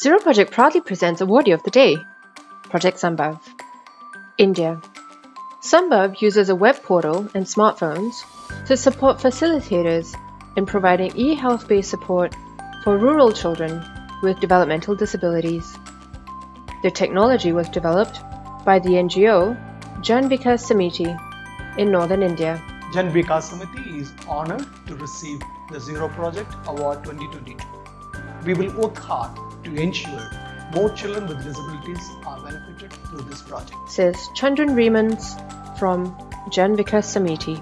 Zero Project proudly presents Awardee of the Day Project Sambhav. India. Sambhav uses a web portal and smartphones to support facilitators in providing e health based support for rural children with developmental disabilities. The technology was developed by the NGO Jan Vikas Samiti in northern India. Jan Vikas Samiti is honored to receive the Zero Project Award 2022. We will work hard to ensure more children with disabilities are benefited through this project. Says Chandran Remans from Jan Vikas Samiti.